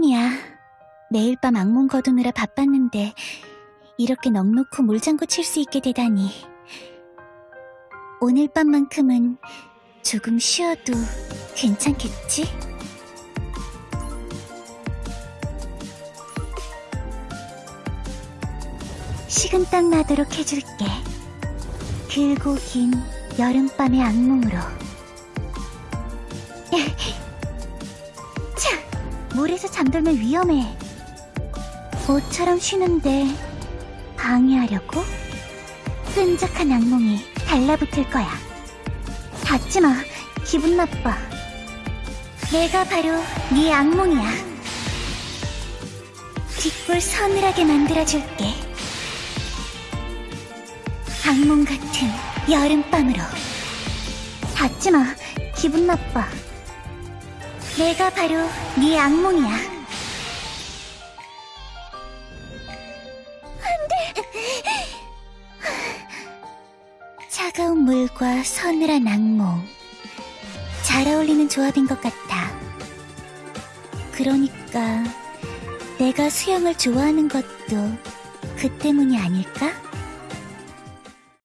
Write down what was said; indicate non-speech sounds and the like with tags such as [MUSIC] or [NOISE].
미안이야. 매일 밤 악몽 거두느라 바빴는데 이렇게 넉놓고 물장구 칠 수 있게 되다니. 오늘 밤만큼은 조금 쉬어도 괜찮겠지? 식은땀 나도록 해줄게. 길고 긴 여름밤의 악몽으로. [LAUGHS] 차! 물에서 잠들면 위험해. 모처럼 쉬는데 방해하려고? 끈적한 악몽이 달라붙을 거야. 닿지 마. 기분 나빠. 내가 바로 네 악몽이야. 뒷골 서늘하게 만들어줄게. 악몽 같은 여름밤으로. 닿지 마. 기분 나빠. 내가 바로 네 악몽이야. 차가운 물과 서늘한 악몽. 잘 어울리는 조합인 것 같아. 그러니까 내가 수영을 좋아하는 것도 그 때문이 아닐까?